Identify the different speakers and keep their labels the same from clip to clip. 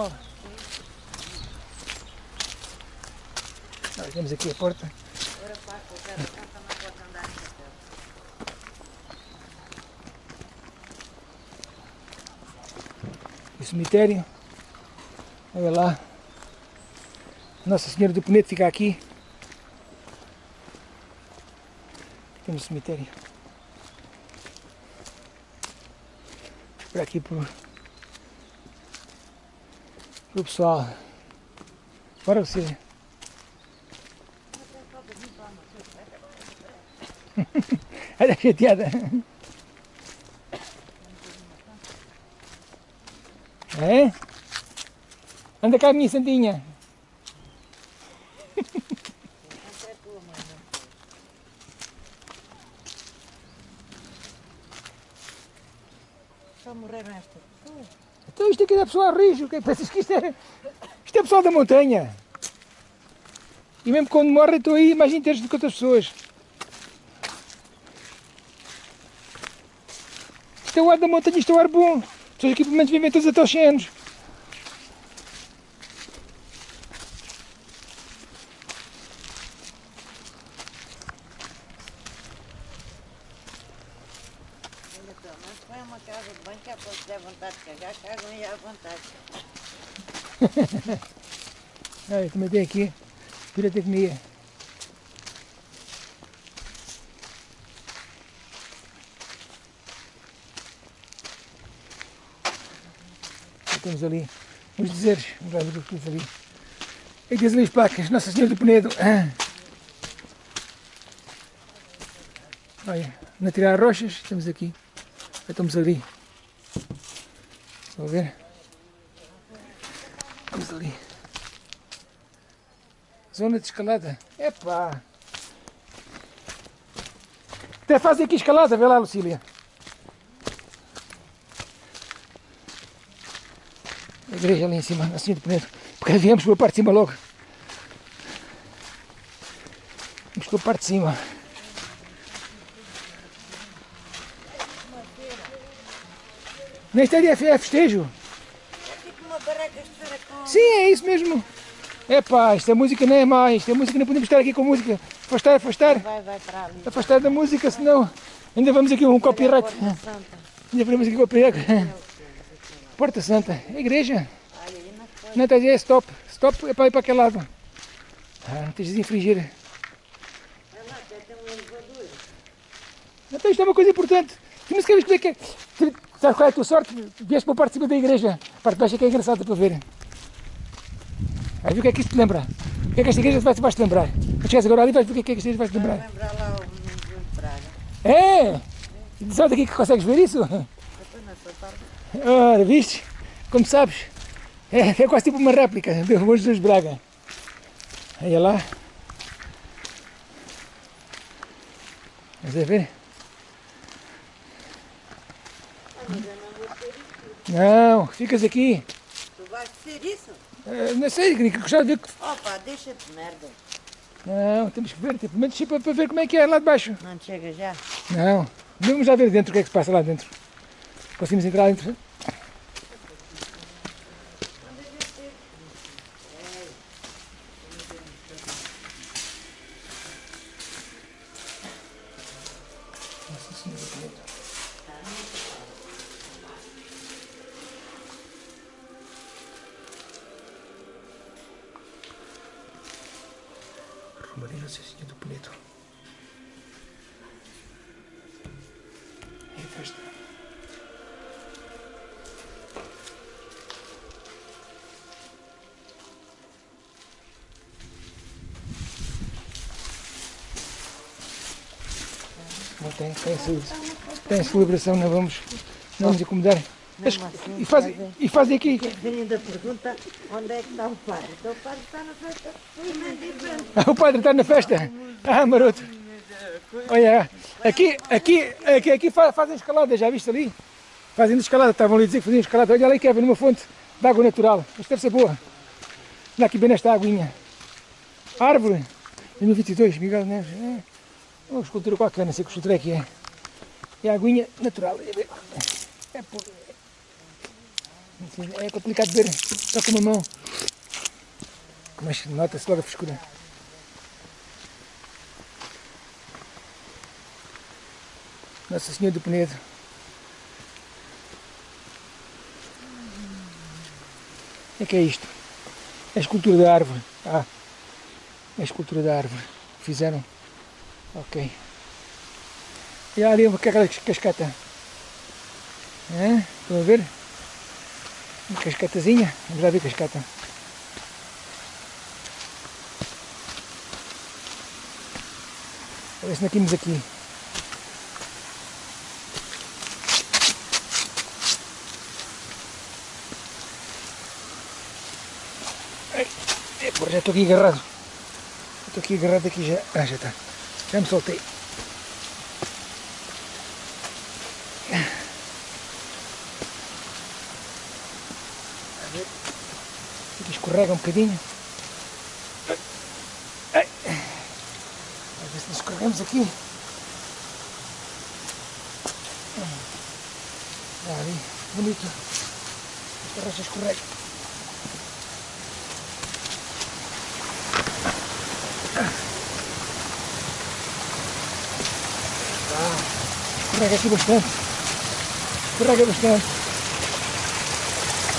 Speaker 1: Vamos lá. Nós aqui a porta. O cemitério. Olha lá. Nossa Senhora do Penedo fica aqui. Temos o cemitério. Por aqui pro, pro pessoal. Bora você. Olha a chateada. É? Anda cá, minha santinha.
Speaker 2: Só morreram estas pessoas.
Speaker 1: Aqui é pessoal rijo, que pensas que isto é, isto é pessoal da montanha. E mesmo quando morre estou aí mais inteiros do que outras pessoas. Isto é o ar da montanha, isto é o ar bom. Pelo menos vivem todos até 100 anos.
Speaker 2: Ainda pelo menos põe uma casa de banho que é para se der cagar, cagam e à vontade.
Speaker 1: Olha, também tem aqui pirotecnia. Já Temos ali uns dizeres, vamos lá ver o que diz ali. E diz ali as placas, Nossa Senhora do Penedo. Ah. Olha, na tirar rochas, estamos aqui. Já estamos ali. A ver? Estamos ali. Zona de escalada. Epá! Até fazem aqui escalada, vê lá, Lucília. A igreja ali em cima, assim de Penedo. Porque viemos pela parte de cima logo. Vamos pela parte de cima. Neste é, é festejo.
Speaker 2: É tipo uma barraca com...
Speaker 1: Sim, é isso mesmo. Epá, esta música não é má, esta música não podemos estar aqui com música. Afastar, afastar,
Speaker 2: Vai, vai para ali.
Speaker 1: afastar da música, senão ainda vamos aqui um copyright.
Speaker 2: Porta Santa.
Speaker 1: Ainda vamos aqui copyright. Porta Santa, é igreja.
Speaker 2: Olha, aí na frente.
Speaker 1: Não, está a dizer, é stop. Stop é para ir para aquele lado. Ah, não tens de infringir.
Speaker 2: Um.
Speaker 1: Então isto é uma coisa importante. Tu não sabes como é que é. Tu- Sabes qual é a tua sorte? Vieste para a parte de cima da igreja. A parte de baixo é que é engraçada para ver. Vai ver o que é que isto te lembra. O que é que esta igreja vai- te lembrar. Quando chegares agora ali vais ver o que é que esta igreja vai te
Speaker 2: Vai
Speaker 1: lembrar.
Speaker 2: lembrar lá o menino de Praga.
Speaker 1: É! Sabe daqui que consegues ver isso? Ora, viste? Como sabes, é, é quase tipo uma réplica do Bom Jesus Braga. Olha lá. Estás a ver? Não, ficas aqui.
Speaker 2: Tu vais ser isso?
Speaker 1: Eh, não sei, que gostava de ver. que-
Speaker 2: Opa, deixa de merda.
Speaker 1: Não, temos que ver, tipo, menos para, para ver como é que é lá de baixo.
Speaker 2: Não chega já?
Speaker 1: Não, vamos já ver dentro o que é que se passa lá dentro. Conseguimos entrar lá dentro? Nossa Senhora do Penedo. Nossa Senhora do Penedo. É festa. Não tem, tem. Tem celebração, não vamos, não vamos incomodar. Mas-
Speaker 2: assim,
Speaker 1: e, fazem,
Speaker 2: fazem.
Speaker 1: e fazem aqui.
Speaker 2: Ainda pergunta onde é que está o padre. Então o padre está na festa.
Speaker 1: Ah, o padre está na festa. Ah, maroto. Olha, aqui, aqui, aqui, aqui fa- fazem escalada, já viste ali? Fazem escalada, estavam ali a dizer que faziam escalada. Olha ali, Kevin, numa fonte de água natural. Isto deve ser boa. Olha aqui bem nesta aguinha. Árvore. 2022, Miguel Neves. É uma escultura qualquer, não sei que escultura é que é. E a aguinha natural. É, por- Assim, é complicado ver só com uma mão. Mas nota-se logo a frescura. Nossa Senhora do Penedo. O é que é isto? É a escultura da árvore. Ah, é a escultura da árvore. Fizeram. Ok. E ali uma cascata. Estão a ver? Uma cascatazinha. Vamos lá ver cascata. A ver se não temos aqui. Já estou aqui agarrado. Estou aqui agarrado aqui já. Ah, já está. Já me soltei. A ver. Aqui escorrega um bocadinho. Ai. A ver se nos escorregamos aqui. Ah, ali, bonito. Esta rocha escorrega. Escorrega aqui bastante. Escorrega bastante.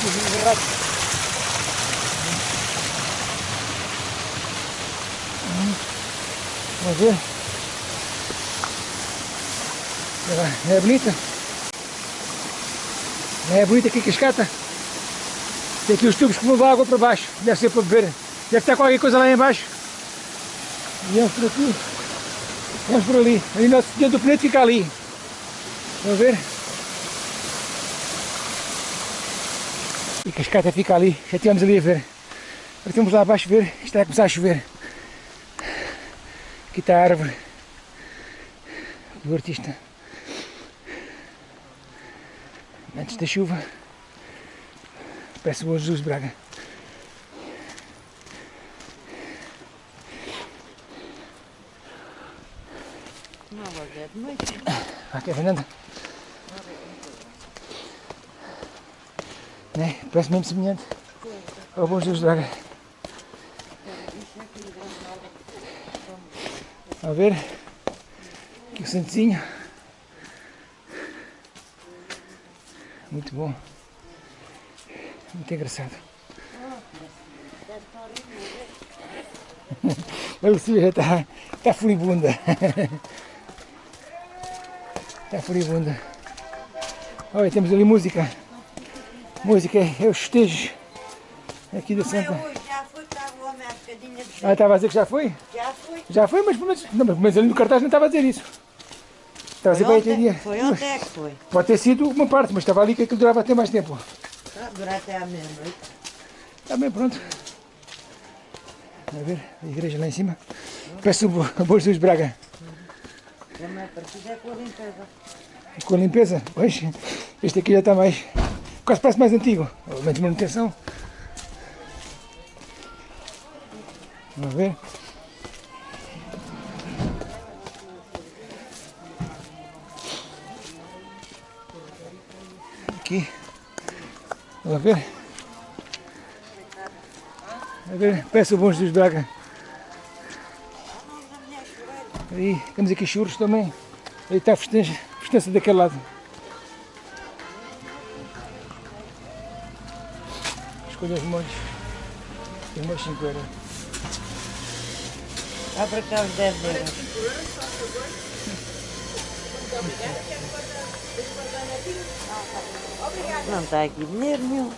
Speaker 1: Aqui, agarrado. Hum. Ver. É, bonita. É bonita aqui a cascata. Tem aqui os tubos que vão água para baixo. Deve ser para beber. Deve estar qualquer coisa lá em baixo. E vamos por aqui. Vamos por ali. Ali nosso Senhor do Penedo fica ali. Vamos ver? E a cascata fica ali. Já estivemos ali a ver. Agora temos lá abaixo ver. Está a começar a chover. Aqui está a árvore do artista. Antes da chuva. Peço o Jesus Braga. Aqui Fernanda. Né? Parece mesmo semelhante ao bom Jesus Braga. A ver. Aqui o santinho. Muito bom. Muito engraçado. A Lucília já está, está furibunda. Está furibunda. Olha, temos ali música. Música é aqui Santa.
Speaker 2: Estava o homem há bocadinho de
Speaker 1: Ah, estava a dizer que já foi?
Speaker 2: Já foi.
Speaker 1: Já foi, mas, mas, não, mas- ali no cartaz não estava a dizer isso. Estava a dizer
Speaker 2: Foi ontem,
Speaker 1: dia.
Speaker 2: foi ontem é que foi.
Speaker 1: Pode ter sido uma parte, mas estava ali que aquilo durava até mais tempo.
Speaker 2: Ah, Durar até à meia-noite.
Speaker 1: Está bem, pronto. A ver, a igreja lá em cima. Peço o Bo- o Bom Jesus Braga.
Speaker 2: Também é com a limpeza.
Speaker 1: Com a limpeza, pois, este aqui já está mais, quase parece mais antigo, menos manutenção. Vamos ver. Aqui. Vamos ver. A ver, peço bom Jesus Braga. Aí, temos aqui churros também. Aí está a festança, festança daquele lado. Escolha os molhos. Os molhos 5 euros.
Speaker 2: Abre cá os 10 euros. Não está aqui dinheiro nenhum.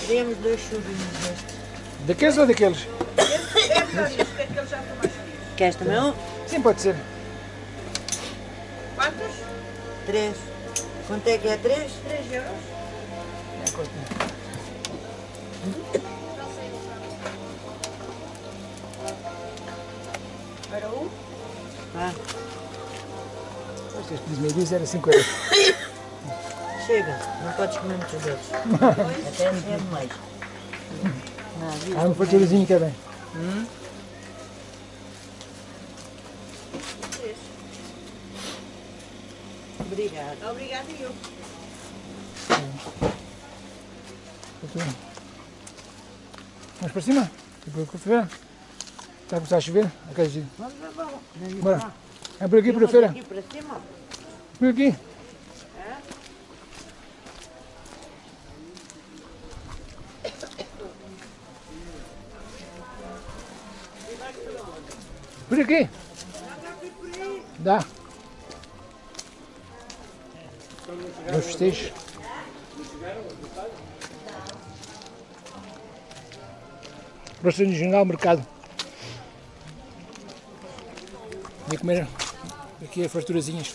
Speaker 2: Queremos dois churinhos destes.
Speaker 1: Daqueles ou daqueles?
Speaker 2: Queres também um?
Speaker 1: Sim, pode ser.
Speaker 3: Quantos?
Speaker 2: Três. Quanto é que é três?
Speaker 3: 3 euros.
Speaker 1: É, corta.
Speaker 3: Para um.
Speaker 2: Ah,
Speaker 1: que as meio era 5 euros.
Speaker 2: Chega, não podes comer muitos doces. Até é demais. Não, viu?
Speaker 1: Há um faturazinho também.
Speaker 2: Obrigada. Obrigada eu.
Speaker 1: Vamos para cima? Tipo, para a a começar a chover? Quer
Speaker 2: Vamos, vamos.
Speaker 1: Bora. É por aqui, por a feira.
Speaker 2: Aqui para cima.
Speaker 1: Por aqui. Por aqui. Dá. Os festejos. Próximo regional mercado. Vem comer aqui as farturazinhas.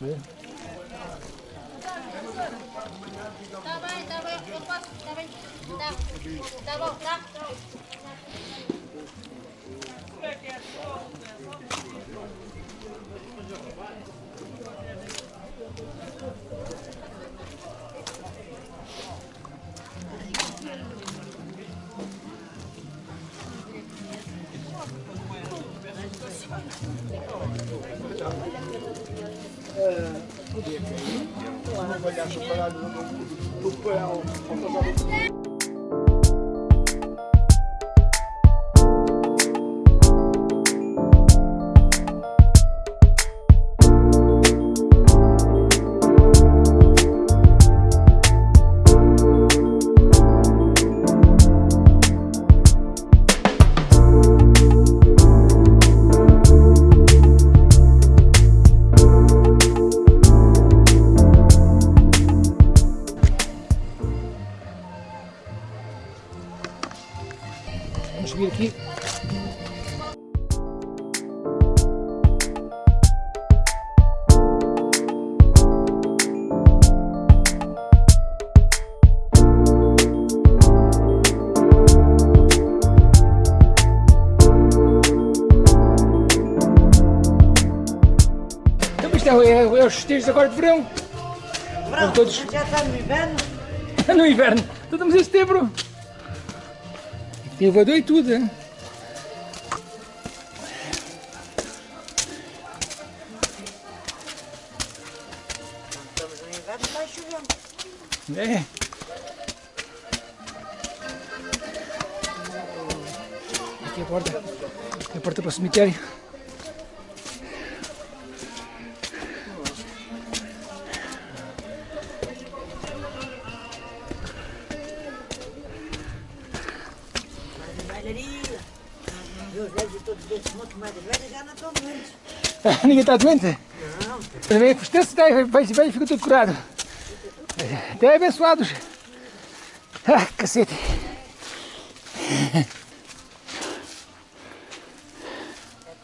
Speaker 1: Vê? Vamos é, é, é os festejos agora de verão.
Speaker 2: Pronto,
Speaker 1: todos-
Speaker 2: já está no inverno.
Speaker 1: no inverno. Então estamos em setembro. Tem elevador e tudo, hein?
Speaker 2: Estamos no inverno, está chovendo.
Speaker 1: É. Aqui a porta. A porta para o cemitério.
Speaker 2: Já não estão doentes.
Speaker 1: Ninguém está doente?
Speaker 2: Não,
Speaker 1: Também vai, vai, vai e fica tudo curado. Até abençoados. Ah, cacete.
Speaker 2: é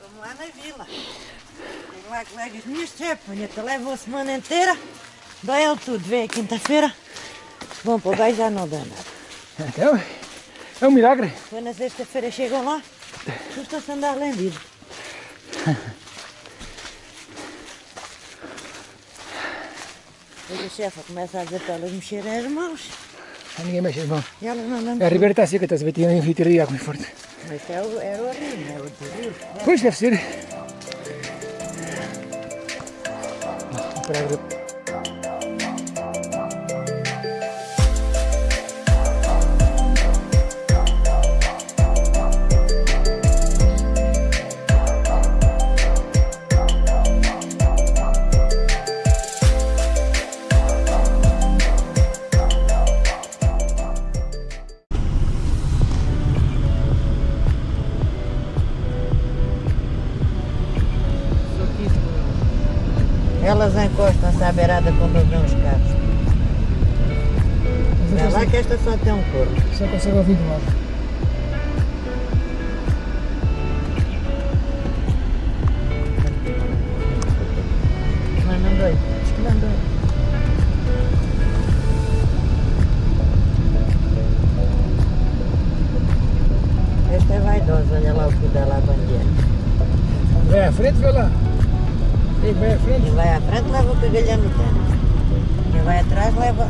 Speaker 2: como lá na vila. Chego lá, colegas minhas, te levo a semana inteira, dói ele tudo, vem a quinta-feira, vão para o beijo já não dá nada.
Speaker 1: Então, é um milagre.
Speaker 2: Foi na sexta-feira chegam lá, custam-se andar. Depois a chefa começa a dizer para elas mexerem as mãos.
Speaker 1: Ah, Ninguém mexe as mãos.
Speaker 2: E elas não.
Speaker 1: A ribeira está seca, estás a ver? Tinha um rio de água muito forte.
Speaker 2: Mas é o, era o rio, não é o rio.
Speaker 1: Pois deve ser.
Speaker 2: Beirada quando vêm os carros. É lá que esta só tem um corpo.
Speaker 1: Só consigo ouvir do lado.
Speaker 2: Pé. Quem vai atrás leva